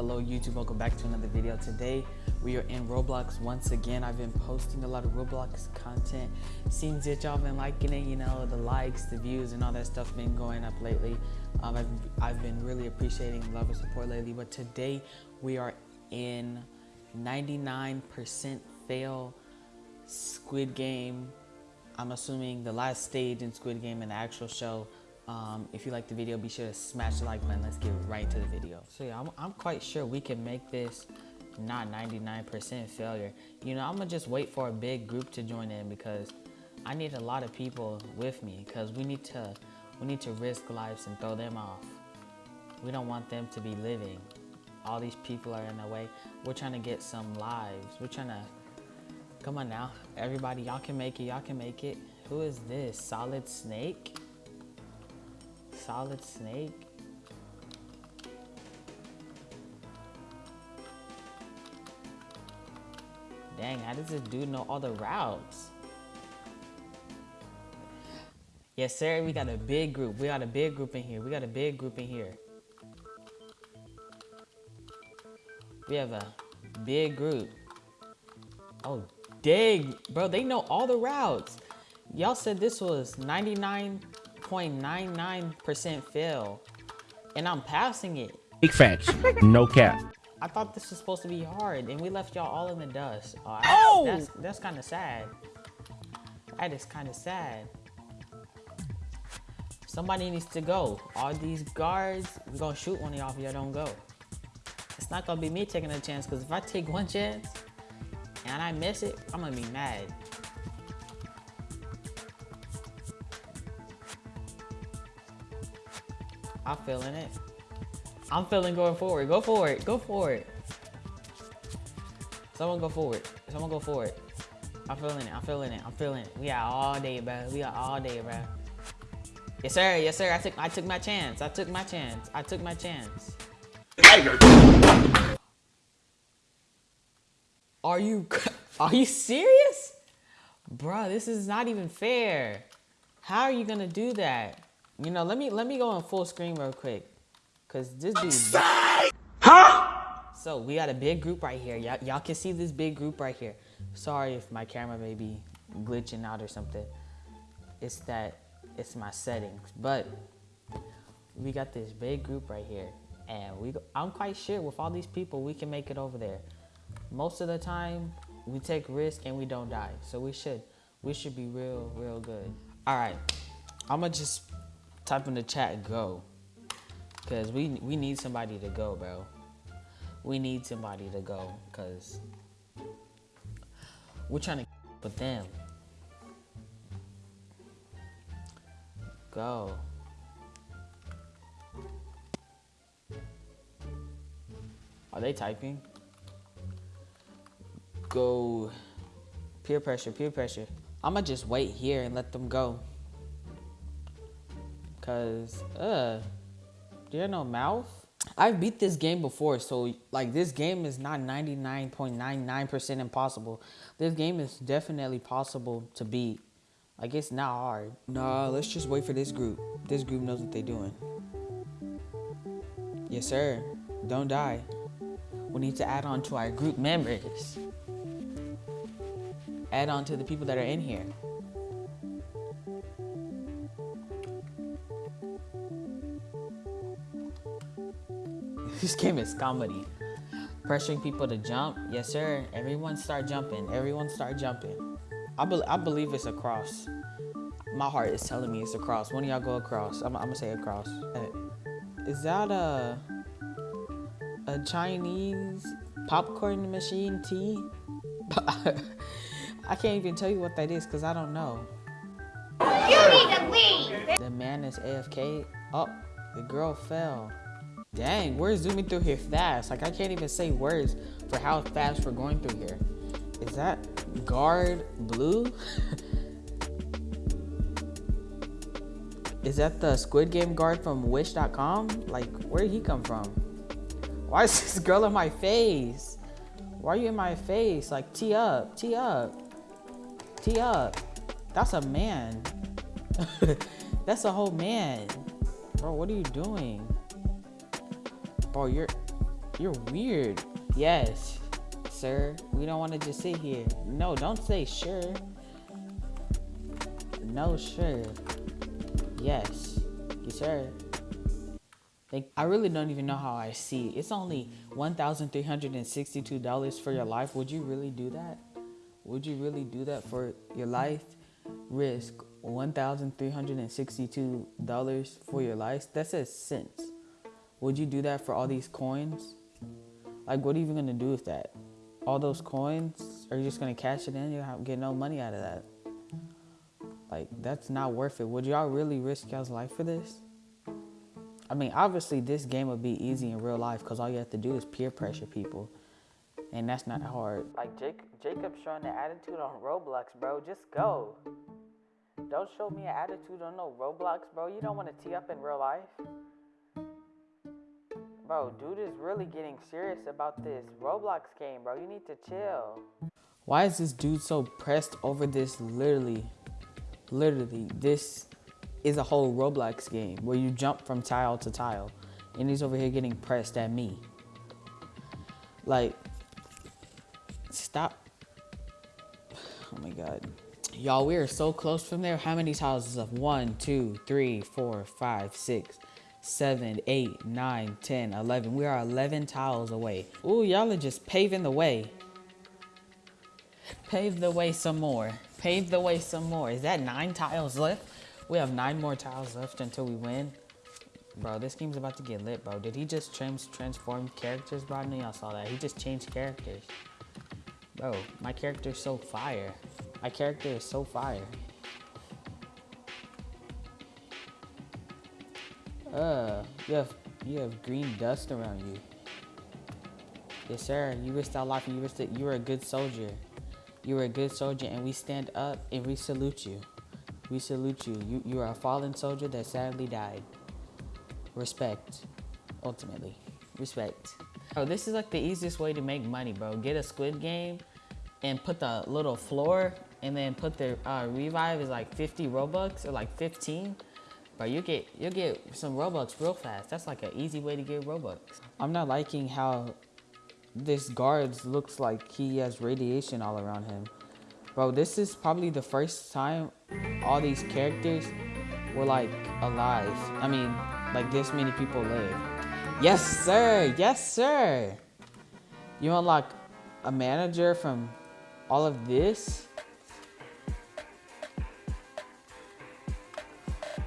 Hello YouTube, welcome back to another video. Today we are in Roblox once again. I've been posting a lot of Roblox content. Seems that y'all been liking it, you know, the likes, the views and all that stuff been going up lately. Um, I've, I've been really appreciating love and support lately, but today we are in 99% fail Squid Game. I'm assuming the last stage in Squid Game in the actual show. Um, if you like the video, be sure to smash the like button. Let's get right to the video. So yeah, I'm, I'm quite sure we can make this not 99% failure. You know, I'm gonna just wait for a big group to join in because I need a lot of people with me because we need to we need to risk lives and throw them off. We don't want them to be living. All these people are in the way. We're trying to get some lives. We're trying to come on now. Everybody, y'all can make it. Y'all can make it. Who is this? Solid Snake? Solid Snake? Dang, how does this dude know all the routes? Yes, sir, we got a big group. We got a big group in here. We got a big group in here. We have a big group. Oh, dang, bro, they know all the routes. Y'all said this was 99.99% fail, and I'm passing it. Big facts, no cap. I thought this was supposed to be hard, and we left y'all all in the dust. Oh, I- Oh! that's that's kind of sad. That is kind of sad. Somebody needs to go. All these guards, we're gonna shoot one of y'all if y'all don't go. It's not gonna be me taking a chance, because if I take one chance and I miss it, I'm gonna be mad. I'm feeling it. I'm feeling going forward. Go for it. Go for it. Someone go forward. Someone go forward. I'm feeling it. I'm feeling it. I'm feeling it. We got all day, bro. We got all day, bro. Yes, sir. Yes, sir. I took I took my chance. I took my chance. I took my chance. Are you are you serious? Bruh, this is not even fair. How are you gonna do that? You know, let me let me go on full screen real quick. Cause this dude So we got a big group right here. Y'all y'all can see this big group right here. Sorry if my camera may be glitching out or something. It's that it's my settings. But we got this big group right here. And we I'm quite sure with all these people we can make it over there. Most of the time we take risk and we don't die. So we should we should be real real good. All right. I'm gonna just type in the chat go. Cause we we need somebody to go, bro. We need somebody to go, cause we're trying to with them. Go. Are they typing? Go. Peer pressure, peer pressure. I'ma just wait here and let them go. Cause, uh, do you have no mouth. I've beat this game before, so like this game is not 99.99% impossible. This game is definitely possible to beat. Like it's not hard. Nah, let's just wait for this group. This group knows what they're doing. Yes, sir. Don't die. We need to add on to our group members. Add on to the people that are in here. This game is comedy. Pressuring people to jump. Yes, sir. Everyone start jumping. Everyone start jumping. I, be I believe it's a cross. My heart is telling me it's across. One of y'all go across. I'm, I'm gonna say across. Is that a a Chinese popcorn machine tea? I can't even tell you what that is because I don't know. You need to leave. The man is AFK. Oh, the girl fell. Dang, we're zooming through here fast. Like I can't even say words for how fast we're going through here. Is that guard blue? is that the Squid Game guard from Wish.com? Like, where did he come from? Why is this girl in my face? Why are you in my face? Like, tee up, tee up, tee up. That's a man. That's a whole man. Bro, what are you doing? Bro, you're You're weird. Yes, sir. We don't want to just sit here. No, don't say sure. No, sure. Yes. Yes, sir. Like, I really don't even know how I see. It's only $1,362 for your life. Would you really do that? Would you really do that for your life? Risk $1,362 for your life? That says cents. Would you do that for all these coins? Like, what are you even gonna do with that? All those coins? Are you just gonna cash it in? You get no money out of that. Like, that's not worth it. Would y'all really risk y'all's life for this? I mean, obviously, this game would be easy in real life because all you have to do is peer pressure people. And that's not hard. Like, Jake, Jacob's showing the attitude on Roblox, bro. Just go. Don't show me an attitude on no Roblox, bro. You don't want to tee up in real life. Bro, mm-hmm. dude is really getting serious about this Roblox game, bro. You need to chill. Why is this dude so pressed over this literally, literally, this is a whole Roblox game where you jump from tile to tile. And he's over here getting pressed at me. Like, stop. Oh my God. Y'all, we are so close from there. How many tiles is up? One, two, three, four, five, six, seven, eight, nine, ten, eleven. We are 11 tiles away. Ooh, y'all are just paving the way. Pave the way some more. Pave the way some more. Is that nine tiles left? We have nine more tiles left until we win. Bro, this game's about to get lit, bro. Did he just trans transform characters, bro? I y'all saw that. He just changed characters. Bro, my character's so fire. My character is so fire. Uh, you have you have green dust around you. Yes, sir. You risked our life and you risked it. You were a good soldier. You were a good soldier, and we stand up and we salute you. We salute you. You, you are a fallen soldier that sadly died. Respect, ultimately. Respect. Oh, this is like the easiest way to make money, bro. Get a squid game and put the little floor and then put the uh, revive is like 50 Robux or like 15. But you get you get some Robux real fast. That's like an easy way to get Robux. I'm not liking how this guard looks like he has radiation all around him. Bro, this is probably the first time all these characters were like alive. I mean, like this many people live. Yes, sir. Yes, sir. You unlock a manager from all of this?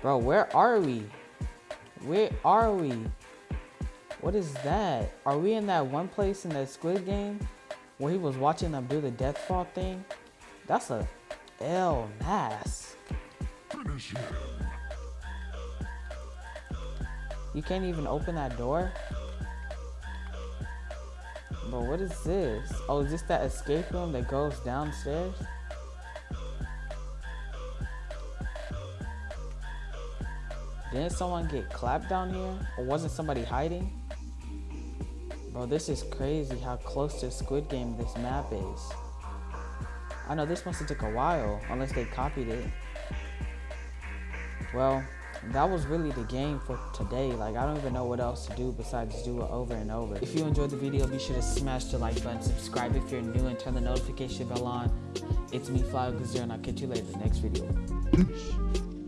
Bro, where are we? Where are we? What is that? Are we in that one place in that Squid Game where he was watching them do the death fall thing? That's a L Nas. You can't even open that door? But what is this? Oh, is this that escape room that goes downstairs? Didn't someone get clapped down here? Or wasn't somebody hiding? Bro, this is crazy how close to Squid Game this map is. I know this must have took a while, unless they copied it. Well, that was really the game for today. Like, I don't even know what else to do besides do it over and over. If you enjoyed the video, be sure to smash the like button, subscribe if you're new, and turn the notification bell on. It's me, Fly and I'll catch you later in the next video.